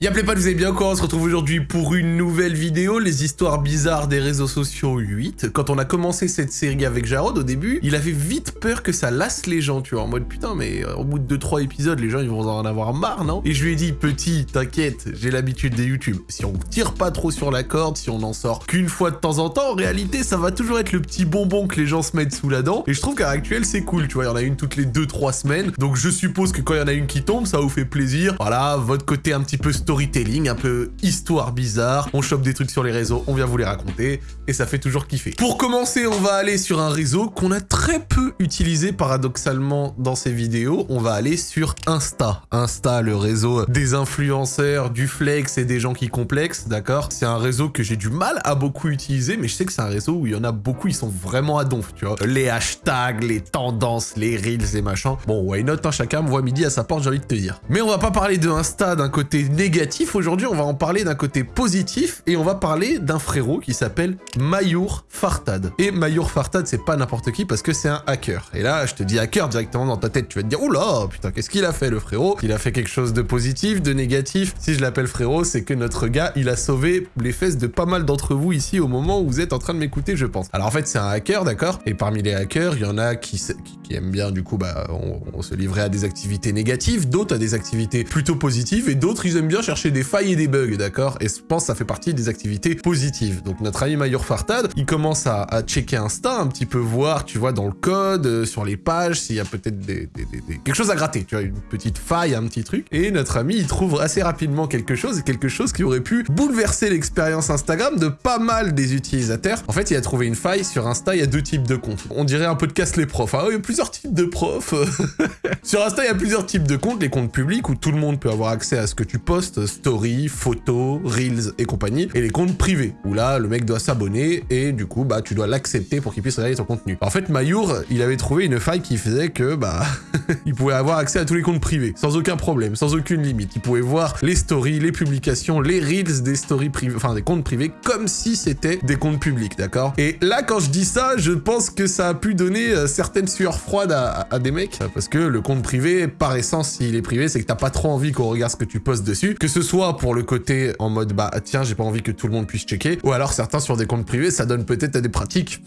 Y'a pas, vous avez bien quoi On se retrouve aujourd'hui pour une nouvelle vidéo, les histoires bizarres des réseaux sociaux 8. Quand on a commencé cette série avec Jarod au début, il avait vite peur que ça lasse les gens, tu vois, en mode putain mais euh, au bout de 2-3 épisodes, les gens ils vont en avoir marre, non? Et je lui ai dit, petit, t'inquiète, j'ai l'habitude des YouTube. Si on tire pas trop sur la corde, si on en sort qu'une fois de temps en temps, en réalité ça va toujours être le petit bonbon que les gens se mettent sous la dent. Et je trouve qu'à l'actuel c'est cool, tu vois, il y en a une toutes les 2-3 semaines. Donc je suppose que quand il y en a une qui tombe, ça vous fait plaisir. Voilà, votre côté un petit peu storytelling, un peu histoire bizarre. On chope des trucs sur les réseaux, on vient vous les raconter, et ça fait toujours kiffer. Pour commencer, on va aller sur un réseau qu'on a très peu utilisé paradoxalement dans ces vidéos. On va aller sur Insta. Insta, le réseau des influenceurs, du flex et des gens qui complexent, d'accord? C'est un réseau que j'ai du mal à beaucoup utiliser, mais je sais que c'est un réseau où il y en a beaucoup, ils sont vraiment à donf, tu vois. Les hashtags, les tendances, les reels et machin. Bon, why not, hein, chacun me voit midi à sa porte, j'ai envie de te dire. Mais on va pas parler de Insta d'un côté négatif aujourd'hui, on va en parler d'un côté positif et on va parler d'un frérot qui s'appelle Mayour Fartad. Et Mayour Fartad, c'est pas n'importe qui parce que c'est un hacker. Et là, je te dis hacker directement dans ta tête, tu vas te dire, oula, putain, qu'est-ce qu'il a fait le frérot? Il a fait quelque chose de positif, de négatif? Si je l'appelle frérot, c'est que notre gars, il a sauvé les fesses de pas mal d'entre vous ici au moment où vous êtes en train de m'écouter, je pense. Alors en fait, c'est un hacker, d'accord? Et parmi les hackers, il y en a qui, aiment bien, du coup, bah, on, se livrer à des activités négatives, d'autres à des activités plutôt positives, et d'autres, ils aiment bien chercher des failles et des bugs, d'accord? Et je pense que ça fait partie des activités positives. Donc notre ami Mayor Fartad, il commence à, checker Insta, un petit peu voir, tu vois, dans le code, euh, sur les pages, s'il y a peut-être des, quelque chose à gratter, tu vois, une petite faille, un petit truc. Et notre ami, il trouve assez rapidement quelque chose, et quelque chose qui aurait pu bouleverser l'expérience Instagram de pas mal des utilisateurs. En fait, il a trouvé une faille sur Insta, il y a deux types de comptes. On dirait un peu de casse les profs. Hein. il y a plusieurs types de profs. sur Insta, il y a plusieurs types de comptes. Les comptes publics où tout le monde peut avoir accès à ce que tu postes, story, photos, Reels et compagnie, et les comptes privés, où là, le mec doit s'abonner, et du coup, bah, tu dois l'accepter pour qu'il puisse regarder ton contenu. En fait, Mayour, il avait trouvé une faille qui faisait que, bah, il pouvait avoir accès à tous les comptes privés, sans aucun problème, sans aucune limite. Il pouvait voir les stories, les publications, les Reels des stories privées, enfin, des comptes privés, comme si c'était des comptes publics, d'accord? Et là, quand je dis ça, je pense que ça a pu donner euh, certaines sueurs froides à, à, des mecs, parce que le compte privé, par essence, s'il est privé, c'est que t'as pas trop envie qu'on regarde ce que tu postes dessus, ce soit pour le côté en mode bah tiens j'ai pas envie que tout le monde puisse checker, ou alors certains sur des comptes privés ça donne peut-être à des pratiques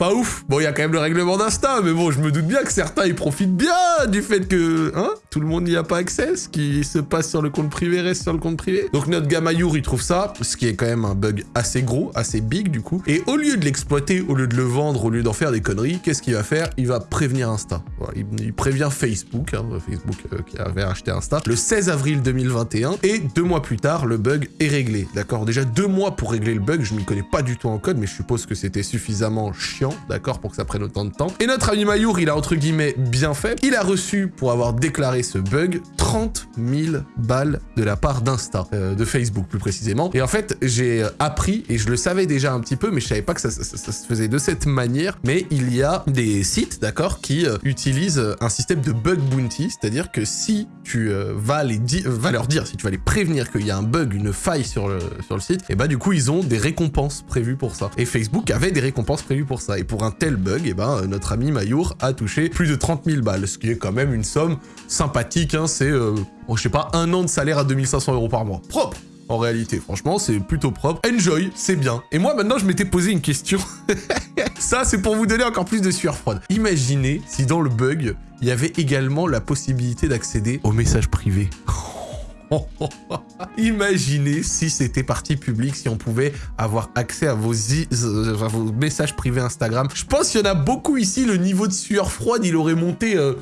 pas ouf. Bon, il y a quand même le règlement d'Insta, mais bon, je me doute bien que certains, ils profitent bien du fait que, hein, tout le monde n'y a pas accès. Ce qui se passe sur le compte privé reste sur le compte privé. Donc notre Gamayour, il trouve ça, ce qui est quand même un bug assez gros, assez big du coup. Et au lieu de l'exploiter, au lieu de le vendre, au lieu d'en faire des conneries, qu'est-ce qu'il va faire? Il va prévenir Insta. Il, prévient Facebook, hein, Facebook euh, qui avait acheté Insta, le 16 avril 2021. Et deux mois plus tard, le bug est réglé. D'accord Déjà deux mois pour régler le bug, je m'y connais pas du tout en code, mais je suppose que c'était suffisamment chiant d'accord, pour que ça prenne autant de temps. Et notre ami Mayour, il a entre guillemets bien fait. Il a reçu, pour avoir déclaré ce bug, 30 000 balles de la part d'Insta, euh, de Facebook plus précisément. Et en fait, j'ai appris, et je le savais déjà un petit peu, mais je savais pas que ça, se faisait de cette manière, mais il y a des sites, d'accord, qui euh, utilisent un système de bug bounty, c'est-à-dire que si tu euh, vas, les leur dire, si tu vas les prévenir qu'il y a un bug, une faille sur le, sur le site, et bah du coup, ils ont des récompenses prévues pour ça. Et Facebook avait des récompenses prévues pour ça. Et pour un tel bug, eh ben, notre ami Mayour a touché plus de 30 000 balles, ce qui est quand même une somme sympathique, hein, c'est, euh, oh, je sais pas, un an de salaire à 2500 euros par mois. Propre en réalité. Franchement, c'est plutôt propre. Enjoy, c'est bien. Et moi, maintenant, je m'étais posé une question. Ça, c'est pour vous donner encore plus de sueur froide. Imaginez si dans le bug, il y avait également la possibilité d'accéder aux messages privés. Imaginez si c'était partie publique, si on pouvait avoir accès à vos, vos messages privés Instagram. Je pense qu'il y en a beaucoup ici, le niveau de sueur froide, il aurait monté... Euh,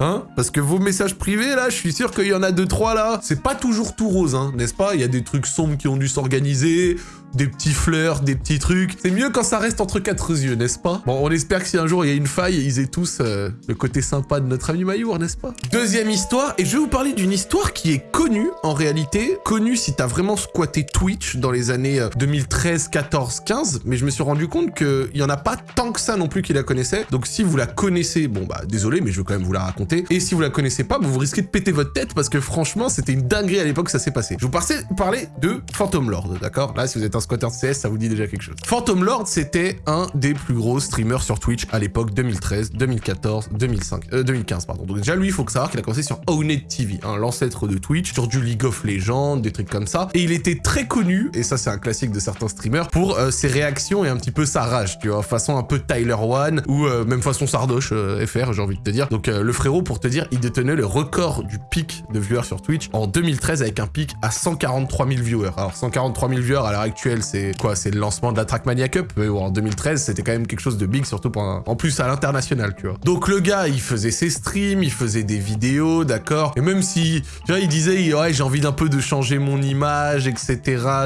hein Parce que vos messages privés, là, je suis sûr qu'il y en a deux, trois, là. C'est pas toujours tout rose, hein, n'est-ce pas? Il y a des trucs sombres qui ont dû s'organiser, des petits fleurs, des petits trucs. C'est mieux quand ça reste entre quatre yeux, n'est-ce pas? Bon, on espère que si un jour il y a une faille, ils aient tous euh, le côté sympa de notre ami Mayour, n'est-ce pas? Deuxième histoire, et je vais vous parler d'une histoire qui est connue, en réalité. Connue si t'as vraiment squatté Twitch dans les années 2013, 14, 15, mais je me suis rendu compte qu'il y en a pas tant que ça non plus qui la connaissaient. Donc si vous la connaissez, bon bah désolé, mais je veux quand même vous la raconter. Et si vous la connaissez pas, vous risquez de péter votre tête parce que franchement, c'était une dinguerie à l'époque ça s'est passé. Je vous parler de Phantom Lord, d'accord? Là, si vous êtes un squatter de CS, ça vous dit déjà quelque chose. Phantom Lord, c'était un des plus gros streamers sur Twitch à l'époque 2013, 2014, 2005, euh, 2015, pardon. Donc déjà, lui, il faut que savoir qu'il a commencé sur Owned TV, hein, l'ancêtre de Twitch, sur du League of Legends, des trucs comme ça. Et il était très connu, et ça, c'est un classique de certains streamers, pour euh, ses réactions et un petit peu sa rage, tu vois, façon un peu Tyler One, ou euh, même façon Sardoche euh, FR, j'ai envie de te dire. Donc le frérot, pour te dire, il détenait le record du pic de viewers sur Twitch en 2013 avec un pic à 143 000 viewers. Alors 143 000 viewers à l'heure actuelle, c'est quoi? C'est le lancement de la Trackmania Cup, en 2013, c'était quand même quelque chose de big, surtout pour en plus à l'international, tu vois. Donc le gars, il faisait ses streams, il faisait des vidéos, d'accord? Et même si, tu vois, il disait, ouais, j'ai envie d'un peu de changer mon image, etc.,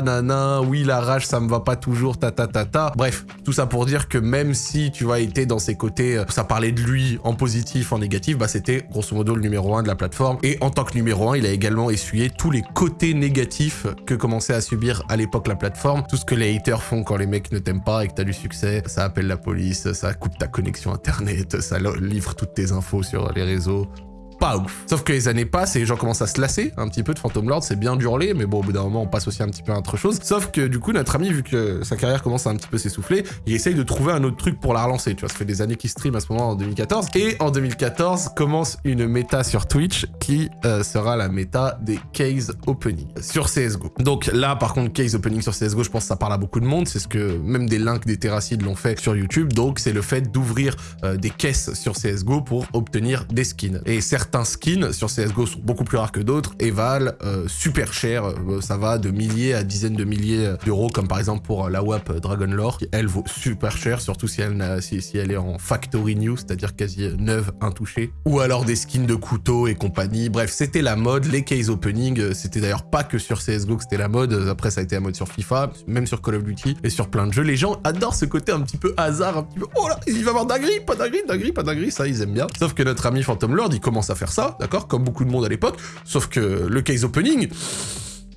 nana, oui, la rage, ça me va pas toujours, ta ta ta ta. Bref, tout ça pour dire que même si, tu vois, il était dans ses côtés, euh, ça parlait de lui en positif, en négatif, bah c'était grosso modo le numéro un de la plateforme. Et en tant que numéro un, il a également essuyé tous les côtés négatifs que commençait à subir à l'époque la plateforme. Tout ce que les haters font quand les mecs ne t'aiment pas et que t'as du succès, ça appelle la police, ça coupe ta connexion internet, ça livre toutes tes infos sur les réseaux pas ouf. Sauf que les années passent et les gens commencent à se lasser un petit peu de Phantom Lord, c'est bien d'hurler, mais bon, au bout d'un moment, on passe aussi un petit peu à autre chose. Sauf que du coup, notre ami, vu que sa carrière commence à un petit peu s'essouffler, il essaye de trouver un autre truc pour la relancer. Tu vois, ça fait des années qu'il stream à ce moment en 2014. Et en 2014, commence une méta sur Twitch qui euh, sera la méta des case opening sur CSGO. Donc là, par contre, case opening sur CSGO, je pense que ça parle à beaucoup de monde. C'est ce que même des links des terracides l'ont fait sur YouTube. Donc c'est le fait d'ouvrir euh, des caisses sur CSGO pour obtenir des skins. Et certains skins sur CSGO sont beaucoup plus rares que d'autres et valent euh, super cher. Euh, ça va de milliers à dizaines de milliers d'euros, comme par exemple pour euh, la WAP Dragon Lore, qui elle vaut super cher, surtout si elle, si, si elle est en factory new, c'est-à-dire quasi neuve, intouchée. Ou alors des skins de couteaux et compagnie. Bref, c'était la mode. Les case opening, c'était d'ailleurs pas que sur CSGO que c'était la mode. Après, ça a été la mode sur FIFA, même sur Call of Duty et sur plein de jeux. Les gens adorent ce côté un petit peu hasard, un petit peu oh là, il va avoir dinguerie, pas dinguerie, dinguerie, pas dinguerie, ça ils aiment bien. Sauf que notre ami Phantom Lord, il commence à faire ça, d'accord, comme beaucoup de monde à l'époque. Sauf que le case opening,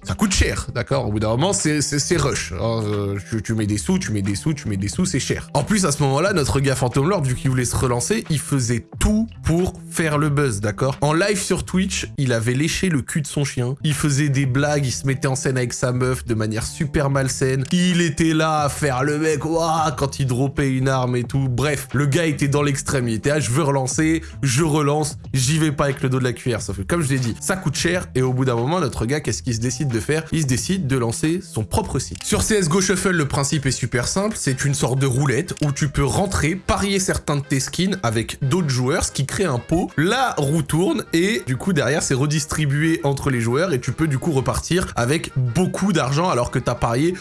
ça coûte cher, d'accord? Au bout d'un moment, c'est rush. Alors, euh, tu, tu mets des sous, tu mets des sous, tu mets des sous, c'est cher. En plus, à ce moment-là, notre gars Phantom Lord, vu qu'il voulait se relancer, il faisait tout pour faire le buzz, d'accord? En live sur Twitch, il avait léché le cul de son chien, il faisait des blagues, il se mettait en scène avec sa meuf de manière super malsaine, il était là à faire le mec, quand il dropait une arme et tout. Bref, le gars était dans l'extrême, il était là, je veux relancer, je relance, j'y vais pas avec le dos de la cuillère. Sauf que, comme je l'ai dit, ça coûte cher, et au bout d'un moment, notre gars, qu'est-ce qu'il se décide? De faire Il se décide de lancer son propre site. Sur CSGO Shuffle, le principe est super simple, c'est une sorte de roulette où tu peux rentrer, parier certains de tes skins avec d'autres joueurs, ce qui crée un pot, la roue tourne, et du coup, derrière, c'est redistribué entre les joueurs, et tu peux du coup repartir avec beaucoup d'argent alors que t'as parié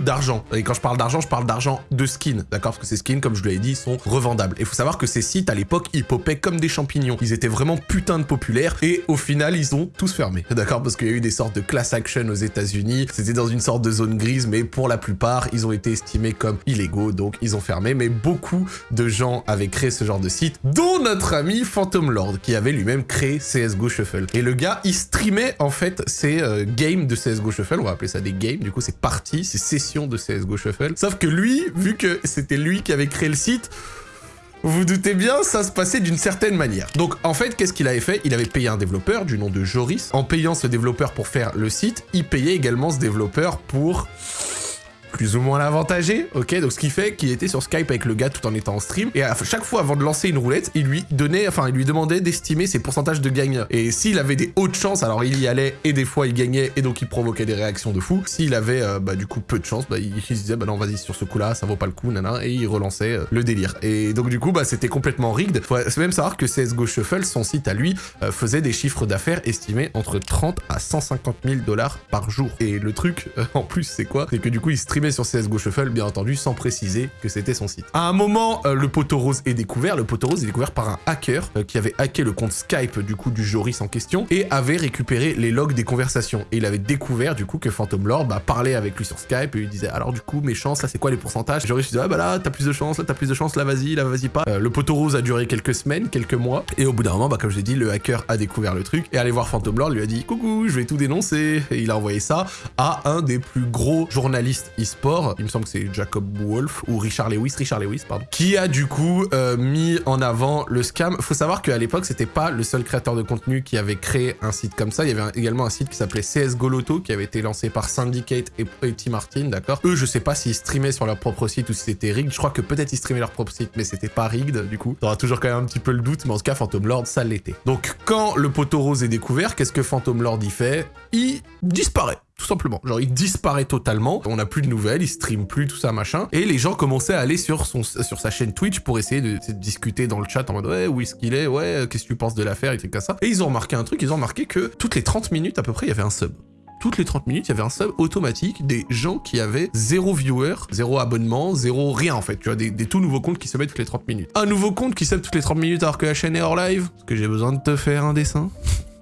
d'argent. Et quand je parle d'argent, je parle d'argent de skins, d'accord? Parce que ces skins, comme je l'avais dit, sont revendables. Et faut savoir que ces sites, à l'époque, ils popaient comme des champignons. Ils étaient vraiment putain de populaires, et au final, ils ont tous fermé, d'accord? Parce qu'il y a eu des sortes de class action aux États-Unis. C'était dans une sorte de zone grise, mais pour la plupart, ils ont été estimés comme illégaux, donc ils ont fermé. Mais beaucoup de gens avaient créé ce genre de site, dont notre ami Phantom Lord, qui avait lui-même créé CSGO Shuffle. Et le gars, il streamait en fait ses euh, games de CSGO Shuffle, on va appeler ça des games, du coup c'est parties, c'est de CSGO Shuffle. Sauf que lui, vu que c'était lui qui avait créé le site, vous vous doutez bien, ça se passait d'une certaine manière. Donc en fait, qu'est-ce qu'il avait fait? Il avait payé un développeur du nom de Joris. En payant ce développeur pour faire le site, il payait également ce développeur pour plus ou moins l'avantagé, ok Donc ce qui fait qu'il était sur Skype avec le gars tout en étant en stream, et à chaque fois avant de lancer une roulette, il lui donnait, enfin il lui demandait d'estimer ses pourcentages de gagne. Et s'il avait des hautes chances, alors il y allait, et des fois il gagnait, et donc il provoquait des réactions de fou. S'il avait euh, bah, du coup peu de chance, bah, il, se disait bah non vas-y sur ce coup-là, ça vaut pas le coup, nana, et il relançait euh, le délire. Et donc du coup bah c'était complètement rigged. Faut même savoir que CSGO Shuffle, son site à lui, euh, faisait des chiffres d'affaires estimés entre 30 à 150 000 dollars par jour. Et le truc en plus c'est quoi? C'est que du coup il streamait sur CSGO Shuffle, bien entendu, sans préciser que c'était son site. À un moment, euh, le poteau rose est découvert. Le poteau rose est découvert par un hacker euh, qui avait hacké le compte Skype du coup du Joris en question et avait récupéré les logs des conversations. Et il avait découvert du coup que Phantom Lord bah, parlait avec lui sur Skype et lui disait alors du coup mes chances là c'est quoi les pourcentages? Joris disait ah bah là t'as plus de chance, là t'as plus de chance, là vas-y, là vas-y pas. Euh, le poteau rose a duré quelques semaines, quelques mois et au bout d'un moment bah comme je l'ai dit le hacker a découvert le truc et allé voir Phantom Lord lui a dit coucou je vais tout dénoncer et il a envoyé ça à un des plus gros journalistes il me semble que c'est Jacob Wolf ou Richard Lewis, Richard Lewis, pardon, qui a du coup euh, mis en avant le scam. Faut savoir qu'à l'époque, c'était pas le seul créateur de contenu qui avait créé un site comme ça. Il y avait également un site qui s'appelait CSGO Lotto qui avait été lancé par Syndicate et, Tim Martin, d'accord Eux, je sais pas s'ils streamaient sur leur propre site ou si c'était rigged. Je crois que peut-être ils streamaient leur propre site, mais c'était pas rigged du coup. T'auras toujours quand même un petit peu le doute, mais en tout cas, Phantom Lord, ça l'était. Donc quand le poteau rose est découvert, qu'est-ce que Phantom Lord y fait? Il disparaît tout simplement. Genre, il disparaît totalement, on n'a plus de nouvelles, il stream plus, tout ça, machin. Et les gens commençaient à aller sur, son, sur sa chaîne Twitch pour essayer de, discuter dans le chat en mode « Ouais, où est-ce qu'il est Ouais, qu'est-ce que tu penses de l'affaire ?» et trucs ça. Et ils ont remarqué un truc, ils ont remarqué que toutes les 30 minutes à peu près, il y avait un sub toutes les 30 minutes, il y avait un sub automatique des gens qui avaient zéro viewer, zéro abonnement, zéro rien en fait. Tu vois, des, tout nouveaux comptes qui subaient toutes les 30 minutes. Un nouveau compte qui sub toutes les 30 minutes alors que la chaîne est hors live. Est-ce que j'ai besoin de te faire un dessin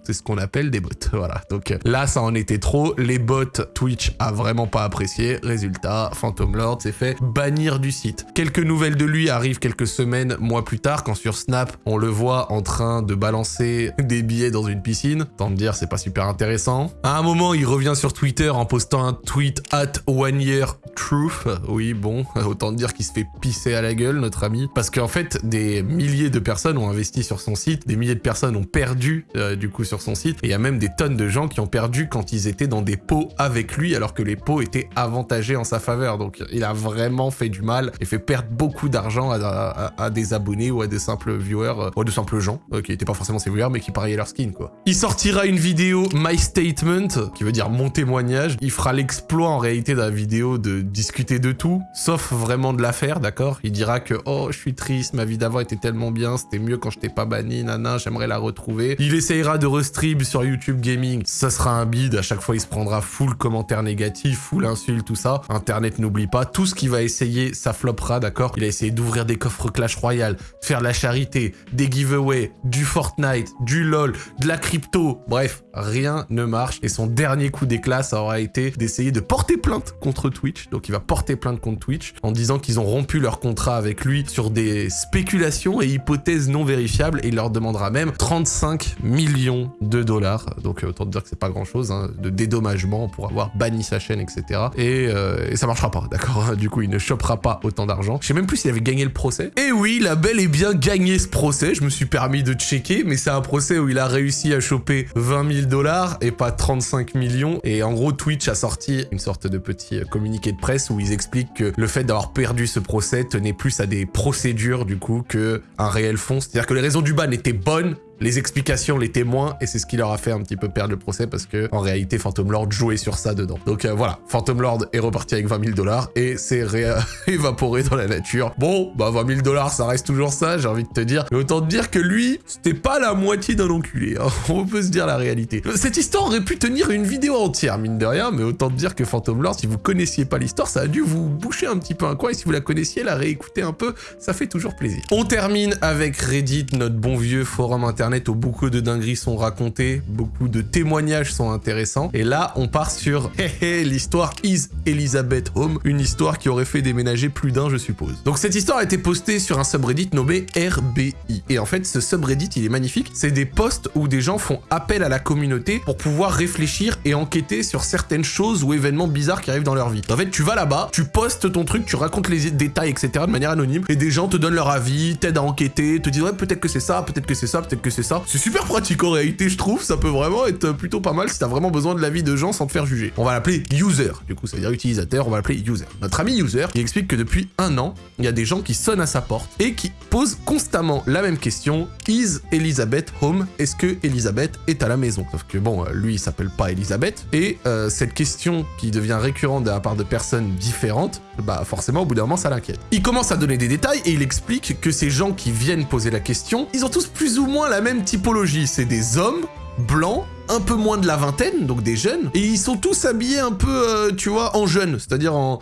c'est ce qu'on appelle des bots. Voilà. Donc là, ça en était trop. Les bots, Twitch a vraiment pas apprécié. Résultat, Phantom Lord s'est fait bannir du site. Quelques nouvelles de lui arrivent quelques semaines, mois plus tard, quand sur Snap, on le voit en train de balancer des billets dans une piscine. Tant de dire, c'est pas super intéressant. À un moment, il revient sur Twitter en postant un tweet at one year truth. Oui, bon, autant dire qu'il se fait pisser à la gueule, notre ami. Parce qu'en fait, des milliers de personnes ont investi sur son site, des milliers de personnes ont perdu, euh, du coup, sur son site. Et il y a même des tonnes de gens qui ont perdu quand ils étaient dans des pots avec lui, alors que les pots étaient avantagés en sa faveur. Donc il a vraiment fait du mal et fait perdre beaucoup d'argent à, des abonnés ou à des simples viewers, euh, ou à de simples gens, euh, qui n'étaient pas forcément ses viewers, mais qui pariaient leur skin, quoi. Il sortira une vidéo My Statement, qui veut dire mon témoignage. Il fera l'exploit en réalité de la vidéo de discuter de tout, sauf vraiment de l'affaire, d'accord? Il dira que « Oh, je suis triste, ma vie d'avant était tellement bien, c'était mieux quand je t'ai pas banni, nana, j'aimerais la retrouver. » Il essayera de stream sur YouTube Gaming, ça sera un bide, à chaque fois il se prendra full commentaires négatifs, full insultes, tout ça. Internet n'oublie pas, tout ce qu'il va essayer, ça floppera, d'accord? Il a essayé d'ouvrir des coffres Clash Royale, faire de la charité, des giveaways, du Fortnite, du LoL, de la crypto, bref, rien ne marche. Et son dernier coup d'éclat, ça aura été d'essayer de porter plainte contre Twitch. Donc il va porter plainte contre Twitch en disant qu'ils ont rompu leur contrat avec lui sur des spéculations et hypothèses non vérifiables et il leur demandera même 35 millions de dollars. Donc euh, autant dire que c'est pas grand chose, hein, de dédommagement pour avoir banni sa chaîne, etc. Euh, et, ça marchera pas, d'accord Du coup, il ne chopera pas autant d'argent. Je sais même plus s'il avait gagné le procès. Et oui, il a bel et bien gagné ce procès. Je me suis permis de checker, mais c'est un procès où il a réussi à choper 20 000 dollars et pas 35 millions. Et en gros, Twitch a sorti une sorte de petit communiqué de presse où ils expliquent que le fait d'avoir perdu ce procès tenait plus à des procédures, du coup, que un réel fond. C'est-à-dire que les raisons du ban étaient bonnes, les explications, les témoins, et c'est ce qui leur a fait un petit peu perdre le procès parce que en réalité Phantom Lord jouait sur ça dedans. Donc euh, voilà, Phantom Lord est reparti avec 20 000 dollars et c'est évaporé dans la nature. Bon, bah 20 000 dollars, ça reste toujours ça, j'ai envie de te dire. Mais autant te dire que lui, c'était pas la moitié d'un enculé. Hein. On peut se dire la réalité. Cette histoire aurait pu tenir une vidéo entière, mine de rien, mais autant te dire que Phantom Lord, si vous connaissiez pas l'histoire, ça a dû vous boucher un petit peu un coin, et si vous la connaissiez, la réécouter un peu, ça fait toujours plaisir. On termine avec Reddit, notre bon vieux forum internet où beaucoup de dingueries sont racontées, beaucoup de témoignages sont intéressants. Et là, on part sur l'histoire Is Elizabeth Home, une histoire qui aurait fait déménager plus d'un, je suppose. Donc cette histoire a été postée sur un subreddit nommé RBI. Et en fait, ce subreddit, il est magnifique. C'est des posts où des gens font appel à la communauté pour pouvoir réfléchir et enquêter sur certaines choses ou événements bizarres qui arrivent dans leur vie. En fait, tu vas là-bas, tu postes ton truc, tu racontes les détails, etc. de manière anonyme, et des gens te donnent leur avis, t'aident à enquêter, te disent ouais, peut-être que c'est ça, peut-être que c'est ça, peut-être que c'est ça. C'est super pratique en réalité, je trouve. Ça peut vraiment être plutôt pas mal si t'as vraiment besoin de l'avis de gens sans te faire juger. On va l'appeler user. Du coup, ça veut dire utilisateur. On va l'appeler user. Notre ami user, il explique que depuis un an, il y a des gens qui sonnent à sa porte et qui posent constamment la même question. Is Elizabeth home? Est-ce que Elizabeth est à la maison? Sauf que bon, lui, il s'appelle pas Elizabeth. Et euh, cette question qui devient récurrente de la part de personnes différentes, bah forcément, au bout d'un moment, ça l'inquiète. Il commence à donner des détails et il explique que ces gens qui viennent poser la question, ils ont tous plus ou moins la même typologie. C'est des hommes blancs un peu moins de la vingtaine, donc des jeunes, et ils sont tous habillés un peu, euh, tu vois, en jeunes, c'est-à-dire en,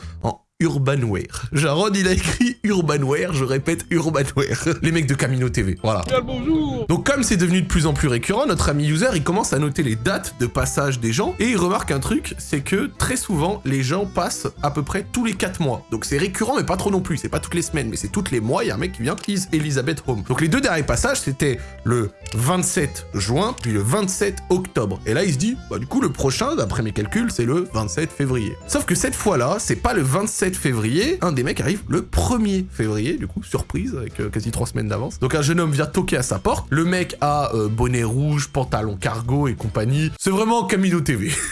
Urbanware. Jarod, il a écrit Urbanware, je répète Urbanware. Les mecs de Camino TV, voilà. bonjour Donc comme c'est devenu de plus en plus récurrent, notre ami user, il commence à noter les dates de passage des gens, et il remarque un truc, c'est que très souvent, les gens passent à peu près tous les 4 mois. Donc c'est récurrent, mais pas trop non plus, c'est pas toutes les semaines, mais c'est toutes les mois, il y a un mec qui vient, is Elizabeth Home. Donc les deux derniers passages, c'était le 27 juin, puis le 27 octobre. Et là, il se dit, bah du coup, le prochain, d'après mes calculs, c'est le 27 février. Sauf que cette fois-là, c'est pas le 27 février, un des mecs arrive le 1er février, du coup, surprise, avec euh, quasi 3 semaines d'avance. Donc un jeune homme vient toquer à sa porte, le mec a euh, bonnet rouge, pantalon cargo et compagnie. C'est vraiment Camino TV.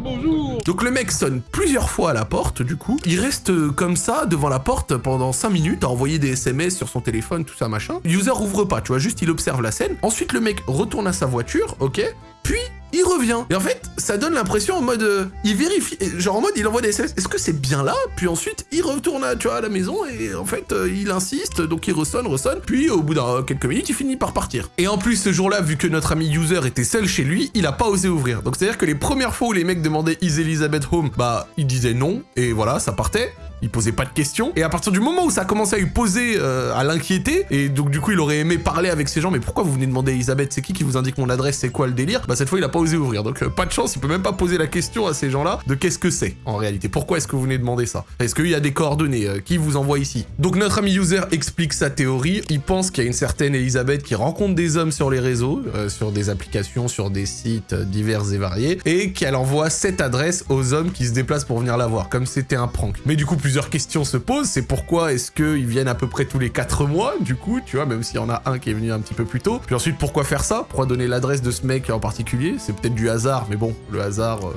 bonjour Donc le mec sonne plusieurs fois à la porte, du coup. Il reste euh, comme ça, devant la porte, pendant 5 minutes, à envoyer des SMS sur son téléphone, tout ça, machin. User ouvre pas, tu vois, juste il observe la scène. Ensuite, le mec retourne à sa voiture, ok Puis, il revient. Et en fait, ça donne l'impression en mode... euh, il vérifie, genre en mode, il envoie des SMS. Est-ce que c'est bien là? Puis ensuite, il retourne à, tu vois, à la maison et en fait, euh, il insiste, donc il ressonne, ressonne. Puis au bout d'un quelques minutes, il finit par partir. Et en plus, ce jour-là, vu que notre ami user était seul chez lui, il a pas osé ouvrir. Donc c'est-à-dire que les premières fois où les mecs demandaient Is Elizabeth home? Bah, il disait non, et voilà, ça partait. Il posait pas de questions. Et à partir du moment où ça a commencé à lui poser, euh, à l'inquiéter, et donc du coup il aurait aimé parler avec ces gens, mais pourquoi vous venez demander à Elisabeth, c'est qui qui vous indique mon adresse, c'est quoi le délire? Bah cette fois il a pas osé ouvrir. Donc euh, pas de chance, il peut même pas poser la question à ces gens-là de qu'est-ce que c'est en réalité. Pourquoi est-ce que vous venez demander ça? Est-ce qu'il y a des coordonnées euh, Qui vous envoie ici? Donc notre ami user explique sa théorie. Il pense qu'il y a une certaine Elisabeth qui rencontre des hommes sur les réseaux, sur des applications, sur des sites divers et variés, et qu'elle envoie cette adresse aux hommes qui se déplacent pour venir la voir, comme c'était un prank. Mais du coup plusieurs questions se posent. C'est pourquoi est-ce qu'ils viennent à peu près tous les 4 mois, du coup, tu vois, même s'il y en a un qui est venu un petit peu plus tôt. Puis ensuite, pourquoi faire ça? Pourquoi donner l'adresse de ce mec en particulier? C'est peut-être du hasard, mais bon, le hasard... euh,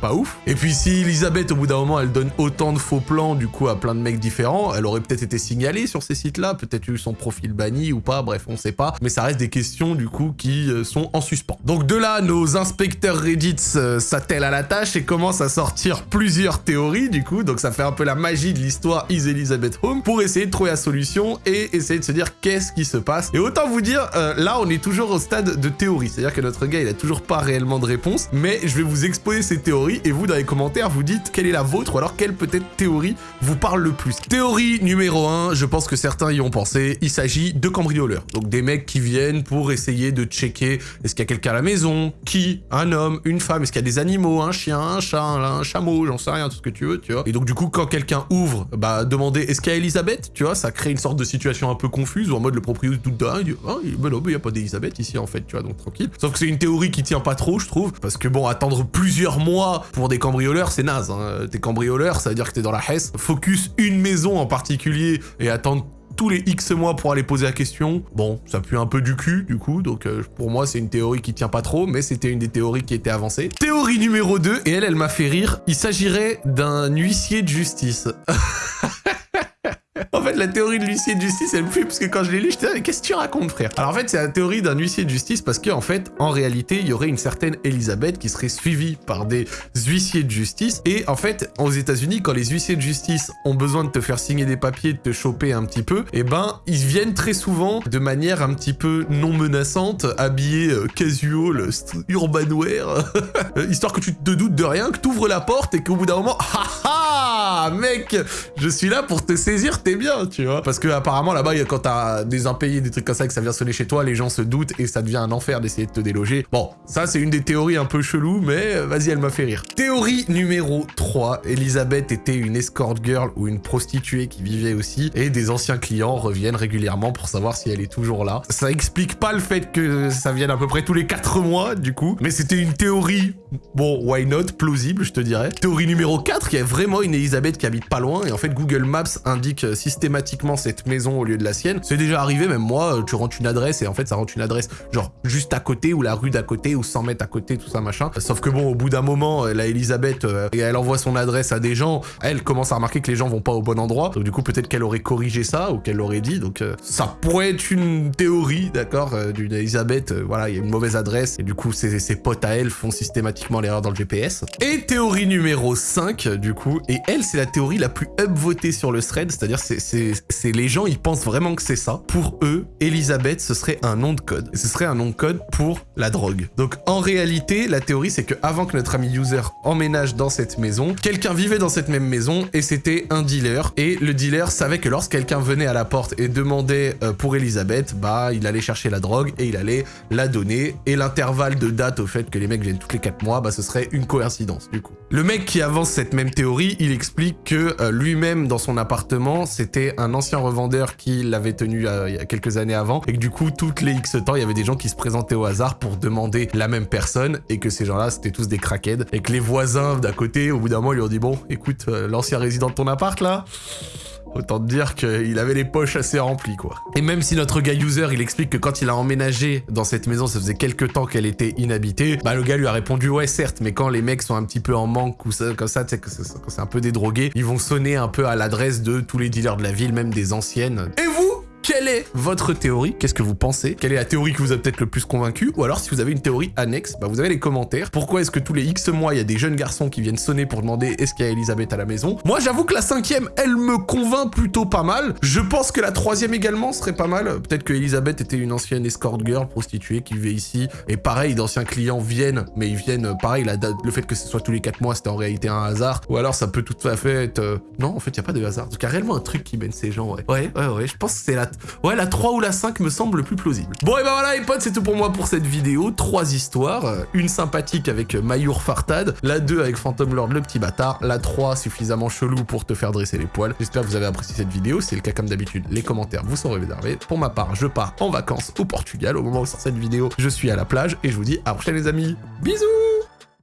pas ouf. Et puis si Elisabeth, au bout d'un moment, elle donne autant de faux plans, du coup, à plein de mecs différents, elle aurait peut-être été signalée sur ces sites-là, peut-être eu son profil banni ou pas, bref, on sait pas. Mais ça reste des questions, du coup, qui euh, sont en suspens. Donc de là, nos inspecteurs Reddit euh, s'attellent à la tâche et commencent à sortir plusieurs théories, du coup, donc ça fait un peu la magie de l'histoire Is Elizabeth Home, pour essayer de trouver la solution et essayer de se dire qu'est-ce qui se passe. Et autant vous dire, euh, là, on est toujours au stade de théorie, c'est-à-dire que notre gars, il a toujours pas réellement de réponse, mais je vais vous exposer ces théories et vous dans les commentaires vous dites quelle est la vôtre ou alors quelle peut-être théorie vous parle le plus. Théorie numéro 1, je pense que certains y ont pensé, il s'agit de cambrioleurs. Donc des mecs qui viennent pour essayer de checker est-ce qu'il y a quelqu'un à la maison, qui, un homme, une femme, est-ce qu'il y a des animaux, un chien, un chat, un, chameau, j'en sais rien, tout ce que tu veux, tu vois. Et donc du coup quand quelqu'un ouvre, bah demander est-ce qu'il y a Elisabeth, tu vois, ça crée une sorte de situation un peu confuse où en mode le propriétaire d'un, il dit ah ben non, il y a pas d'Elisabeth ici en fait, tu vois, donc tranquille. Sauf que c'est une théorie qui tient pas trop, je trouve, parce que bon, attendre plusieurs mois pour des cambrioleurs, c'est naze. Hein. T'es cambrioleur, ça veut dire que t'es dans la Hesse. Focus une maison en particulier et attendre tous les X mois pour aller poser la question. Bon, ça pue un peu du cul, du coup, donc euh, pour moi, c'est une théorie qui tient pas trop, mais c'était une des théories qui était avancée. Théorie numéro 2, et elle, elle m'a fait rire. Il s'agirait d'un huissier de justice. En fait, la théorie de l'huissier de justice, elle me fait parce que quand je l'ai lu, j'étais là, mais qu'est-ce que tu racontes, frère? Alors en fait, c'est la théorie d'un huissier de justice parce qu'en fait, en réalité, il y aurait une certaine Elisabeth qui serait suivie par des huissiers de justice. Et en fait, aux États-Unis, quand les huissiers de justice ont besoin de te faire signer des papiers, de te choper un petit peu, et ben, ils viennent très souvent de manière un petit peu non menaçante, habillés euh, casual, st- urbanwear, histoire que tu te doutes de rien, que tu ouvres la porte et qu'au bout d'un moment, haha, mec, je suis là pour te saisir, t'es bien, tu vois. Parce que apparemment là-bas, quand t'as des impayés, des trucs comme ça, que ça vient sonner chez toi, les gens se doutent et ça devient un enfer d'essayer de te déloger. Bon, ça c'est une des théories un peu chelou, mais euh, vas-y, elle m'a fait rire. Théorie numéro 3, Elisabeth était une escort girl ou une prostituée qui vivait aussi, et des anciens clients reviennent régulièrement pour savoir si elle est toujours là. Ça explique pas le fait que ça vienne à peu près tous les 4 mois, du coup, mais c'était une théorie, bon, why not, plausible, je te dirais. Théorie numéro 4, il y a vraiment une Elisabeth qui habite pas loin, et en fait, Google Maps indique euh, systématiquement cette maison au lieu de la sienne. C'est déjà arrivé, même moi, euh, tu rentres une adresse, et en fait, ça rentre une adresse, genre, juste à côté, ou la rue d'à côté, ou 100 mètres à côté, tout ça, machin. Sauf que bon, au bout d'un moment, euh, la Elisabeth, euh, elle envoie son adresse à des gens, elle commence à remarquer que les gens vont pas au bon endroit, donc du coup, peut-être qu'elle aurait corrigé ça, ou qu'elle l'aurait dit, donc ça pourrait être une théorie, d'accord, d'une Elisabeth, voilà, il y a une mauvaise adresse, et du coup, ses, ses potes à elle font systématiquement l'erreur dans le GPS. Et théorie numéro 5, du coup, et elle, c'est la théorie la plus upvotée sur le thread, c'est-à-dire c'est les gens, ils pensent vraiment que c'est ça. Pour eux, Elisabeth, ce serait un nom de code. Ce serait un nom de code pour la drogue. Donc en réalité, la théorie, c'est que avant que notre ami user emménage dans cette maison, quelqu'un vivait dans cette même maison et c'était un dealer. Et le dealer savait que lorsque quelqu'un venait à la porte et demandait euh, pour Elisabeth, bah il allait chercher la drogue et il allait la donner. Et l'intervalle de date au fait que les mecs viennent tous les 4 mois, bah ce serait une coïncidence du coup. Le mec qui avance cette même théorie, il explique que euh, lui-même dans son appartement, c'était un ancien revendeur qui l'avait tenu euh, il y a quelques années avant. Et que du coup toutes les X temps il y avait des gens qui se présentaient au hasard pour demander la même personne et que ces gens-là c'était tous des crackheads. Et que les voisins d'à côté au bout d'un moment ils lui ont dit bon écoute euh, l'ancien résident de ton appart là Autant te dire qu'il avait les poches assez remplies, quoi. Et même si notre gars user, il explique que quand il a emménagé dans cette maison, ça faisait quelques temps qu'elle était inhabitée, bah le gars lui a répondu « Ouais, certes, mais quand les mecs sont un petit peu en manque ou ça, comme ça, tu sais, que c'est un peu dédrogué, ils vont sonner un peu à l'adresse de tous les dealers de la ville, même des anciennes. Et vous? Quelle est votre théorie? Qu'est-ce que vous pensez? Quelle est la théorie qui vous a peut-être le plus convaincu Ou alors, si vous avez une théorie annexe, bah vous avez les commentaires. Pourquoi est-ce que tous les X mois, il y a des jeunes garçons qui viennent sonner pour demander est-ce qu'il y a Elisabeth à la maison? Moi, j'avoue que la cinquième, elle me convainc plutôt pas mal. Je pense que la troisième également serait pas mal. Peut-être que Elisabeth était une ancienne escort girl prostituée qui vivait ici. Et pareil, d'anciens clients viennent, mais ils viennent, pareil, la date, le fait que ce soit tous les 4 mois, c'était en réalité un hasard. Ou alors, ça peut tout à fait être... Euh, non, en fait, il n'y a pas de hasard. Donc, il y a réellement un truc qui mène ces gens, ouais. Ouais, ouais, ouais. Je pense que c'est la... Ouais, la 3 ou la 5 me semble le plus plausible. Bon et ben voilà les potes, c'est tout pour moi pour cette vidéo. Trois histoires. Une sympathique avec Mayour Fartad, la 2 avec Phantom Lord le petit bâtard, la 3 suffisamment chelou pour te faire dresser les poils. J'espère que vous avez apprécié cette vidéo. C'est le cas comme d'habitude, les commentaires vous sont réservés. Pour ma part, je pars en vacances au Portugal. Au moment où sort cette vidéo, je suis à la plage et je vous dis à la prochaine les amis. Bisous